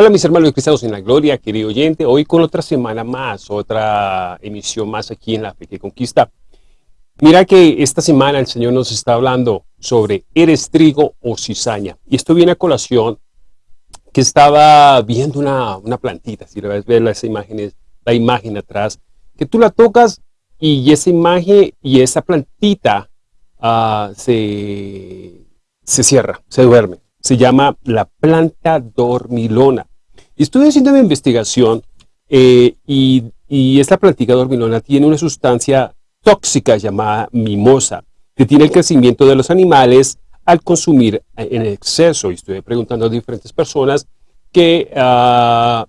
Hola mis hermanos cristianos en la gloria, querido oyente, hoy con otra semana más, otra emisión más aquí en La Fe que Conquista. Mira que esta semana el Señor nos está hablando sobre ¿eres trigo o cizaña? Y esto viene a colación que estaba viendo una, una plantita, si le ves ver las imágenes, la imagen atrás, que tú la tocas y esa imagen y esa plantita uh, se, se cierra, se duerme. Se llama la planta dormilona. Estuve haciendo mi investigación eh, y, esta plantita dormilona tiene una sustancia tóxica llamada mimosa, que tiene el crecimiento de los animales al consumir en exceso. Y estuve preguntando a diferentes personas que uh,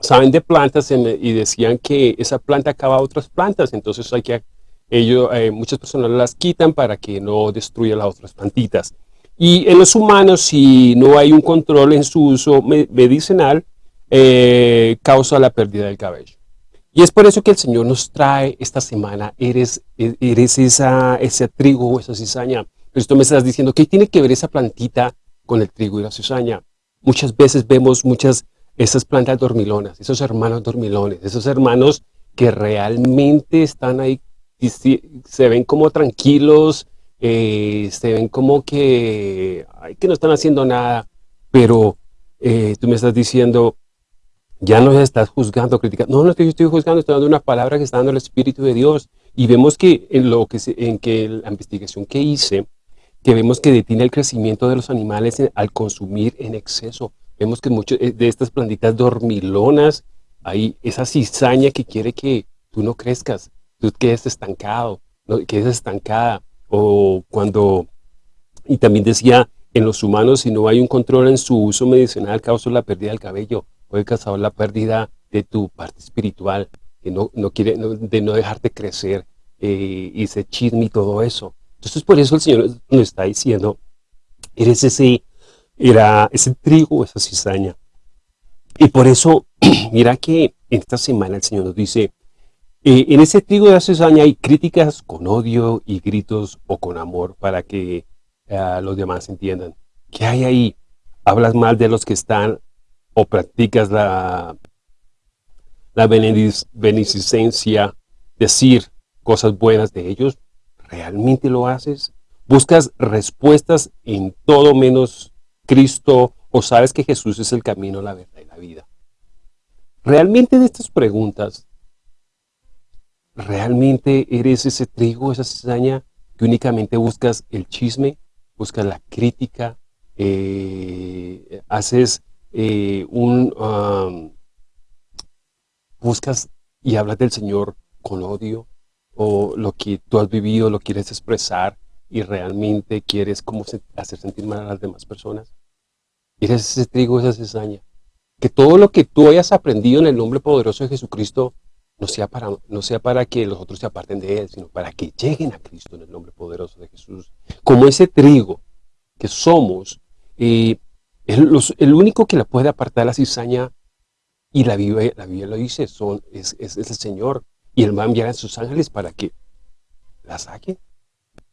saben de plantas y decían que esa planta acaba otras plantas, entonces hay que, ellos, eh, muchas personas las quitan para que no destruya las otras plantitas. Y en los humanos, si no hay un control en su uso medicinal, eh, causa la pérdida del cabello. Y es por eso que el Señor nos trae esta semana, eres, eres esa, ese trigo o esa cizaña. Pero tú me estás diciendo, ¿qué tiene que ver esa plantita con el trigo y la cizaña? Muchas veces vemos muchas esas plantas dormilonas, esos hermanos dormilones, esos hermanos que realmente están ahí, se ven como tranquilos, eh, se ven como que, que no están haciendo nada, pero eh, tú me estás diciendo, ya no estás juzgando, criticando. No, no estoy, estoy juzgando, estoy dando una palabra que está dando el Espíritu de Dios. Y vemos que en, lo que, en que la investigación que hice, que vemos que detiene el crecimiento de los animales al consumir en exceso. Vemos que muchas eh, de estas plantitas dormilonas, hay esa cizaña que quiere que tú no crezcas, tú quedes estancado, no, quedes estancada o cuando, y también decía, en los humanos, si no hay un control en su uso medicinal, causa la pérdida del cabello, puede causar la pérdida de tu parte espiritual, que no, no quiere, de no dejarte crecer, eh, y ese chisme y todo eso. Entonces, por eso el Señor nos está diciendo, eres ese, era ese trigo, esa cizaña. Y por eso, mira que esta semana el Señor nos dice, eh, en ese trigo de cizaña hay críticas con odio y gritos o con amor para que uh, los demás entiendan. ¿Qué hay ahí? ¿Hablas mal de los que están o practicas la, la beneficencia, decir cosas buenas de ellos? ¿Realmente lo haces? ¿Buscas respuestas en todo menos Cristo o sabes que Jesús es el camino, la verdad y la vida? Realmente de estas preguntas ¿Realmente eres ese trigo, esa cizaña que únicamente buscas el chisme, buscas la crítica, eh, haces eh, un... Um, buscas y hablas del Señor con odio, o lo que tú has vivido lo quieres expresar y realmente quieres como hacer sentir mal a las demás personas? Eres ese trigo, esa cizaña. Que todo lo que tú hayas aprendido en el nombre poderoso de Jesucristo no sea, para, no sea para que los otros se aparten de Él, sino para que lleguen a Cristo en el nombre poderoso de Jesús. Como ese trigo que somos, eh, el, único que la puede apartar la cizaña, y la Biblia, la Biblia lo dice, son, es, es, el Señor, y Él va a enviar a sus ángeles para que la saquen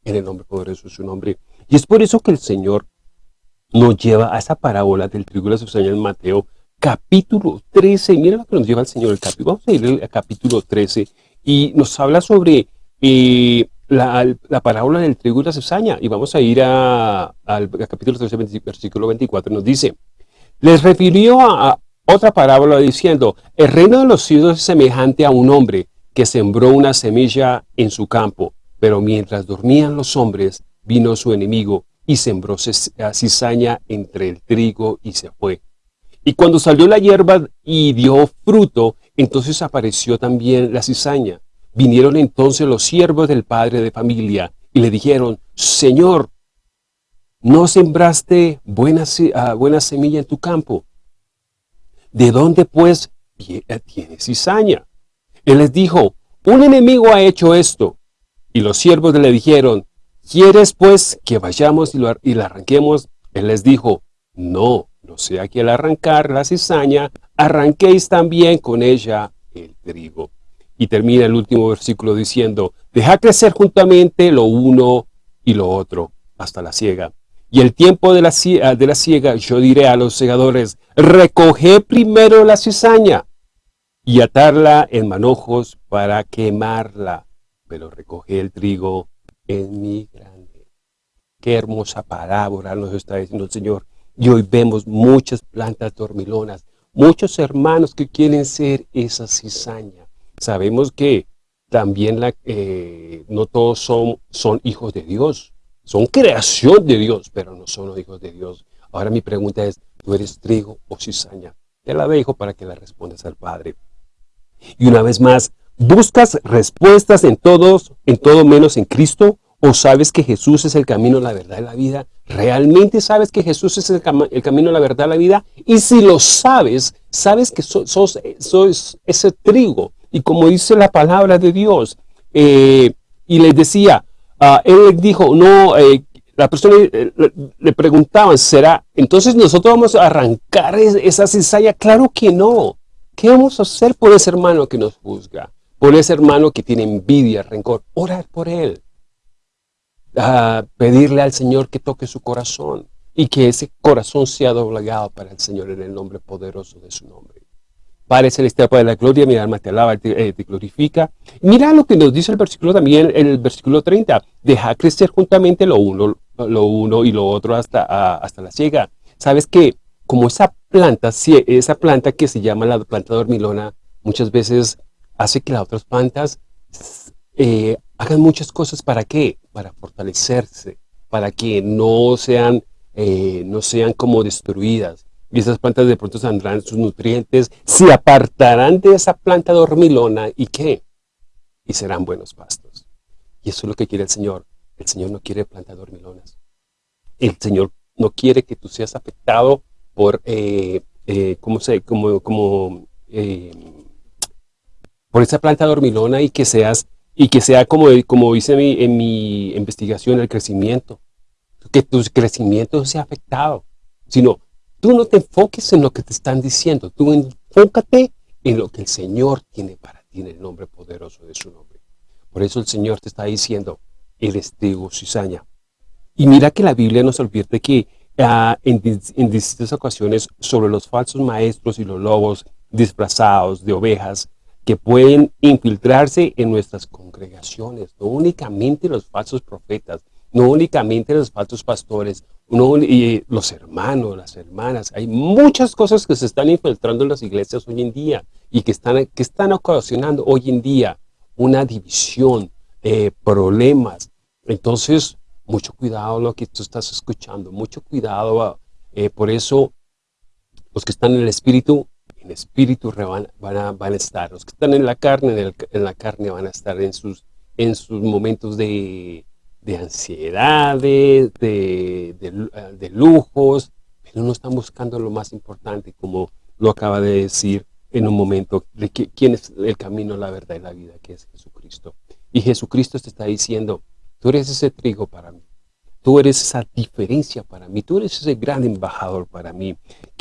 en el nombre poderoso de su nombre. Y es por eso que el Señor nos lleva a esa parábola del trigo y la cizaña en Mateo capítulo 13. Mira lo que nos lleva el Señor el capítulo. Vamos a ir al capítulo 13 y nos habla sobre eh, la, parábola del trigo y la cizaña. Y vamos a ir al capítulo 13, versículo 24. Nos dice, les refirió a, otra parábola diciendo, el reino de los cielos es semejante a un hombre que sembró una semilla en su campo, pero mientras dormían los hombres, vino su enemigo y sembró cizaña entre el trigo y se fue. Y cuando salió la hierba y dio fruto, entonces apareció también la cizaña. Vinieron entonces los siervos del padre de familia y le dijeron, Señor, ¿no sembraste buena, ah, semilla en tu campo? ¿De dónde pues tiene cizaña? Él les dijo, un enemigo ha hecho esto. Y los siervos le dijeron, ¿quieres pues que vayamos y, y la arranquemos? Él les dijo, no, no sea que al arrancar la cizaña, arranquéis también con ella el trigo. Y termina el último versículo diciendo, deja crecer juntamente lo uno y lo otro hasta la siega. Y el tiempo de la, de la siega, yo diré a los segadores, recoge primero la cizaña y atarla en manojos para quemarla, pero recoge el trigo en mi grande. Qué hermosa palabra nos está diciendo el Señor. Y hoy vemos muchas plantas dormilonas, muchos hermanos que quieren ser esa cizaña. Sabemos que también la, eh, no todos son, son hijos de Dios, son creación de Dios, pero no son los hijos de Dios. Ahora mi pregunta es, ¿tú eres trigo o cizaña? Te la dejo para que la respondas al Padre. Y una vez más, ¿buscas respuestas en todos, en todo menos en Cristo? ¿O sabes que Jesús es el camino, la verdad y la vida? ¿Realmente sabes que Jesús es el, camino, la verdad la vida? Y si lo sabes, sabes que sos ese trigo y como dice la palabra de Dios, eh, y les decía, uh, él dijo, no, eh, la persona eh, le, preguntaban, ¿será? Entonces nosotros vamos a arrancar esa cizalla. Claro que no. ¿Qué vamos a hacer por ese hermano que nos juzga? Por ese hermano que tiene envidia, rencor. Orar por él. Uh, pedirle al Señor que toque su corazón y que ese corazón sea doblegado para el Señor en el nombre poderoso de su nombre. Padre Celestial, Padre de la Gloria, mi alma te alaba, te, eh, glorifica. Mira lo que nos dice el versículo también, el versículo 30. Deja crecer juntamente lo uno, lo uno y lo otro hasta, hasta la ciega. Sabes que como esa planta, esa planta que se llama la planta dormilona, muchas veces hace que las otras plantas eh, hagan muchas cosas. ¿Para qué? Para fortalecerse, para que no sean, eh, no sean como destruidas y esas plantas de pronto saldrán sus nutrientes, se apartarán de esa planta dormilona y ¿qué? Y serán buenos pastos. Y eso es lo que quiere el Señor. El Señor no quiere plantas dormilonas. El Señor no quiere que tú seas afectado por, eh, eh, ¿cómo como, como, por esa planta dormilona y que seas, y que sea como, como hice en mi, en mi investigación, el crecimiento. Que tu crecimiento sea afectado, sino Tú no te enfoques en lo que te están diciendo, tú enfócate en lo que el Señor tiene para ti en el nombre poderoso de su nombre. Por eso el Señor te está diciendo, eres trigo cizaña. Y mira que la Biblia nos advierte que ah, en, distintas ocasiones sobre los falsos maestros y los lobos disfrazados de ovejas que pueden infiltrarse en nuestras congregaciones, no únicamente los falsos profetas, no únicamente los falsos pastores, no, y los hermanos, las hermanas. Hay muchas cosas que se están infiltrando en las iglesias hoy en día y que están, que están ocasionando hoy en día una división, eh, problemas. Entonces, mucho cuidado lo que tú estás escuchando, mucho cuidado. Eh, por eso, los que están en el espíritu, el espíritu van, a, estar. Los que están en la carne, en, la carne van a estar en sus, en sus momentos de, de ansiedades, de, de, lujos, pero no están buscando lo más importante, como lo acaba de decir en un momento, que, quién es el camino, la verdad y la vida, que es Jesucristo. Y Jesucristo te está diciendo, tú eres ese trigo para mí, tú eres esa diferencia para mí, tú eres ese gran embajador para mí.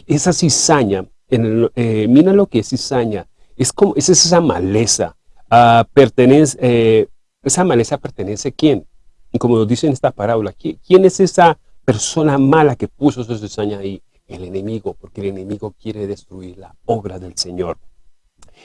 Esa cizaña, en eh, mira lo que es cizaña, es, como, es esa maleza, uh, pertenece, eh, esa maleza pertenece a quién? Y como nos dice en esta parábola, ¿quién es esa persona mala que puso su cizaña ahí? El enemigo, porque el enemigo quiere destruir la obra del Señor.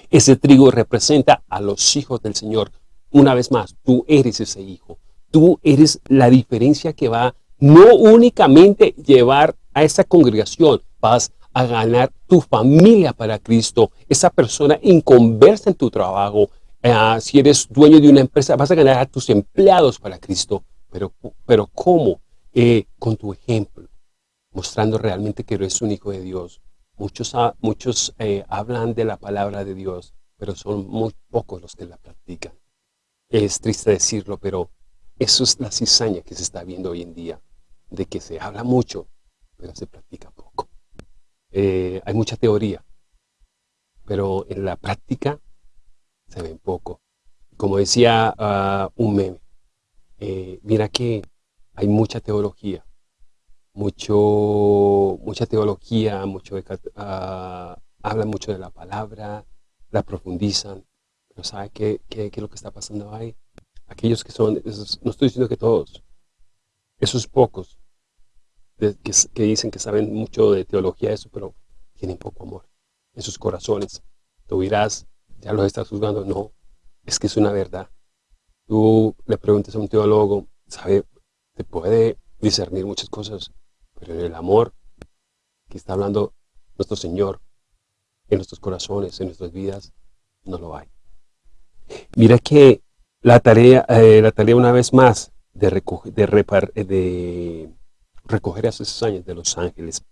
Ese trigo representa a los hijos del Señor. Una vez más, tú eres ese hijo. Tú eres la diferencia que va no únicamente llevar a esa congregación, vas a ganar tu familia para Cristo, esa persona inconversa en tu trabajo, Ah, si eres dueño de una empresa, vas a ganar a tus empleados para Cristo. Pero, pero ¿cómo? Eh, con tu ejemplo, mostrando realmente que eres un hijo de Dios. Muchos, muchos eh, hablan de la palabra de Dios, pero son muy pocos los que la practican. Es triste decirlo, pero eso es la cizaña que se está viendo hoy en día, de que se habla mucho, pero se practica poco. Eh, hay mucha teoría, pero en la práctica se ven poco. Como decía uh, un meme, eh, mira que hay mucha teología, mucho, mucha teología, mucho uh, hablan mucho de la palabra, la profundizan, pero ¿sabe qué, qué, qué, es lo que está pasando ahí? Aquellos que son, no estoy diciendo que todos, esos pocos que, dicen que saben mucho de teología, eso, pero tienen poco amor en sus corazones. Tú dirás, ya los estás juzgando. No, es que es una verdad. Tú le preguntas a un teólogo, sabe, te puede discernir muchas cosas, pero en el amor que está hablando nuestro Señor en nuestros corazones, en nuestras vidas, no lo hay. Mira que la tarea, eh, la tarea una vez más de, recoger, de, repar, de recoger a cizañas de los ángeles.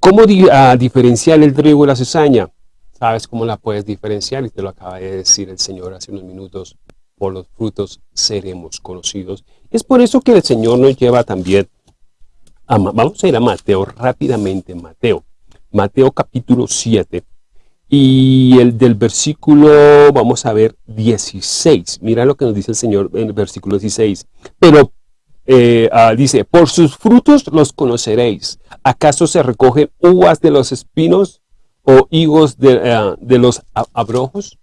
¿Cómo diferenciar el trigo y la cizaña? ¿Sabes cómo la puedes diferenciar? Y te lo acaba de decir el Señor hace unos minutos. Por los frutos seremos conocidos. Es por eso que el Señor nos lleva también a, vamos a ir a Mateo rápidamente, Mateo. Mateo capítulo 7 y el del versículo, vamos a ver, 16. Mira lo que nos dice el Señor en el versículo 16. Pero eh, ah, dice, por sus frutos los conoceréis. ¿Acaso se recogen uvas de los espinos o higos de, eh, los abrojos?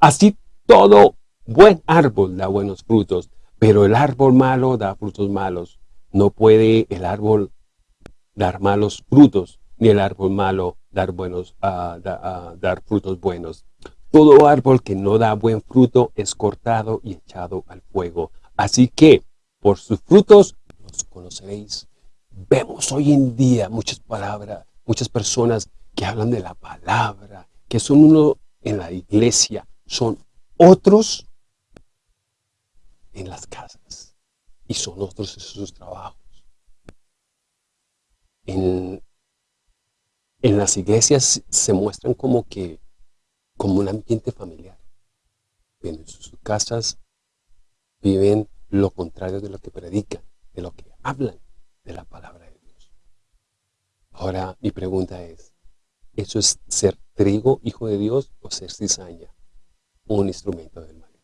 Así todo buen árbol da buenos frutos, pero el árbol malo da frutos malos. No puede el árbol dar malos frutos, ni el árbol malo dar, buenos, dar frutos buenos. Todo árbol que no da buen fruto es cortado y echado al fuego. Así que por sus frutos los conoceréis. Vemos hoy en día muchas palabras, muchas personas que hablan de la palabra, que son uno en la iglesia, son otros en las casas y son otros en sus trabajos. En, en las iglesias se muestran como que, como un ambiente familiar. En sus casas viven lo contrario de lo que predican, de lo que hablan de la palabra de Dios. Ahora mi pregunta es, ¿eso es ser trigo, hijo de Dios, o ser cizaña, un instrumento del maligno?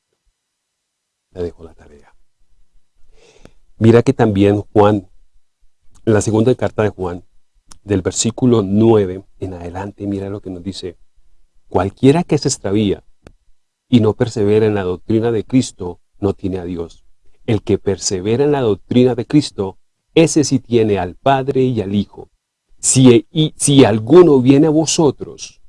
Le dejo la tarea. Mira que también Juan, en la segunda carta de Juan, del versículo 9 en adelante, mira lo que nos dice. Cualquiera que se extravía y no persevera en la doctrina de Cristo, no tiene a Dios. El que persevera en la doctrina de Cristo, ese sí tiene al Padre y al Hijo. Si, y, si alguno viene a vosotros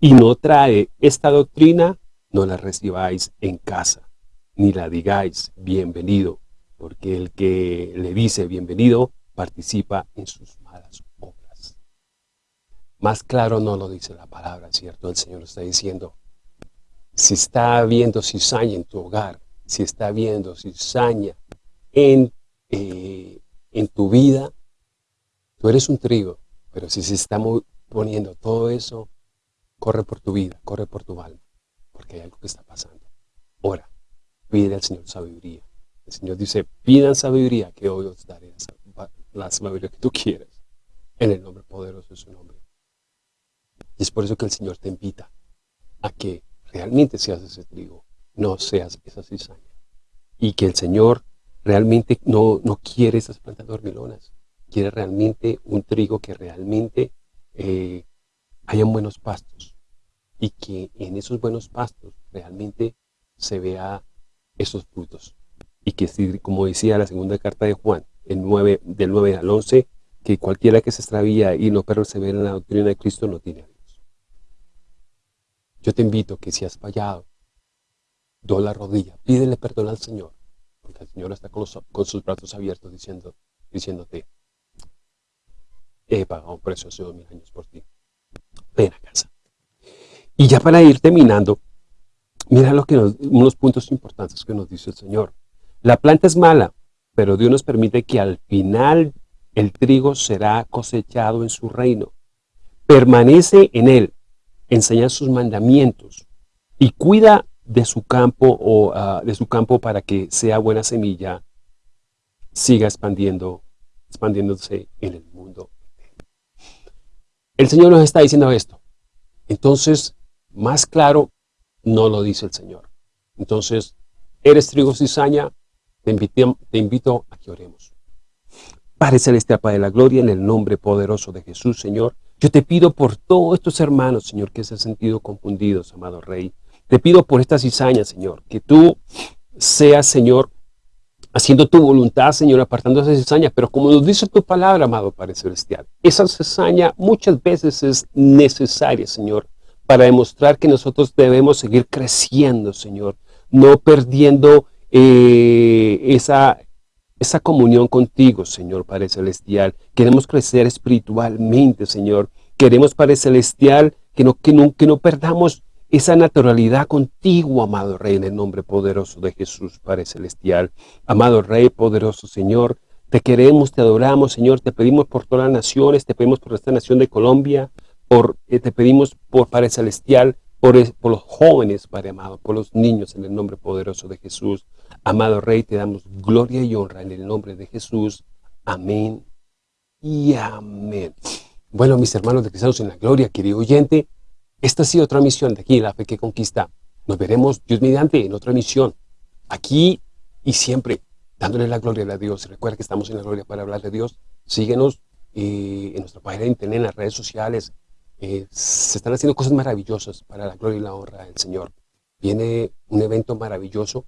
y no trae esta doctrina, no la recibáis en casa, ni la digáis bienvenido, porque el que le dice bienvenido participa en sus malas más claro no lo dice la palabra, ¿cierto? El Señor está diciendo, si está habiendo cizaña en tu hogar, si está habiendo cizaña en, eh, en tu vida, tú eres un trigo, pero si se está poniendo todo eso, corre por tu vida, corre por tu alma, porque hay algo que está pasando. Ora, pide al Señor sabiduría. El Señor dice, pidan sabiduría, que hoy os daré la sabiduría que tú quieres, en el nombre poderoso de su nombre. Y es por eso que el Señor te invita a que realmente seas ese trigo, no seas esa cizaña. Y que el Señor realmente no, no quiere esas plantas dormilonas, quiere realmente un trigo que realmente eh, hayan buenos pastos y que en esos buenos pastos realmente se vea esos frutos. Y que como decía la segunda carta de Juan, el 9, del 9 al 11, que cualquiera que se extravía y no persevera en la doctrina de Cristo no tiene yo te invito que si has fallado, do la rodilla, pídele perdón al Señor, porque el Señor está con, sus brazos abiertos diciéndote, he pagado un precio hace dos mil años por ti. Ven a casa. Y ya para ir terminando, mira lo que unos puntos importantes que nos dice el Señor. La planta es mala, pero Dios nos permite que al final el trigo será cosechado en su reino. Permanece en él, enseña sus mandamientos y cuida de su campo o ah, de su campo para que sea buena semilla, siga expandiendo, expandiéndose en el mundo. El Señor nos está diciendo esto. Entonces, más claro, no lo dice el Señor. Entonces, eres trigo cizaña, te invito, te invito a que oremos. Padre Celestial, Padre de la Gloria, en el nombre poderoso de Jesús, Señor, yo te pido por todos estos hermanos, Señor, que se han sentido confundidos, amado Rey. Te pido por esta cizaña, Señor, que tú seas, Señor, haciendo tu voluntad, Señor, apartando esa cizaña. Pero como nos dice tu palabra, amado Padre Celestial, esa cizaña muchas veces es necesaria, Señor, para demostrar que nosotros debemos seguir creciendo, Señor, no perdiendo eh, esa, esa comunión contigo, Señor Padre Celestial. Queremos crecer espiritualmente, Señor. Queremos, Padre Celestial, que no, que no, que no perdamos esa naturalidad contigo, amado Rey, en el nombre poderoso de Jesús, Padre Celestial. Amado Rey, poderoso Señor, te queremos, te adoramos, Señor, te pedimos por todas las naciones, te pedimos por esta nación de Colombia, por, eh, te pedimos por Padre Celestial, por, por los jóvenes, Padre amado, por los niños, en el nombre poderoso de Jesús. Amado Rey, te damos gloria y honra en el nombre de Jesús. Amén y amén. Bueno, mis hermanos de Cristianos en la Gloria, querido oyente, esta ha sido otra misión de aquí, La Fe que Conquista. Nos veremos, Dios mediante, en otra misión. Aquí y siempre, dándole la gloria a Dios. Recuerda que estamos en la gloria para hablar de Dios. Síguenos eh, en nuestra página de internet, en las redes sociales. Eh, se están haciendo cosas maravillosas para la gloria y la honra del Señor. Viene un evento maravilloso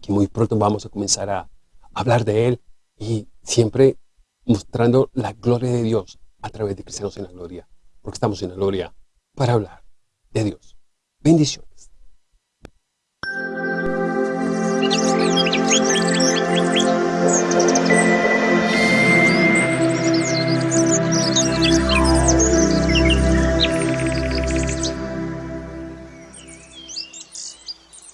que muy pronto vamos a comenzar a hablar de él y siempre mostrando la gloria de Dios a través de Cristianos en la Gloria, porque estamos en la gloria para hablar de Dios. Bendiciones.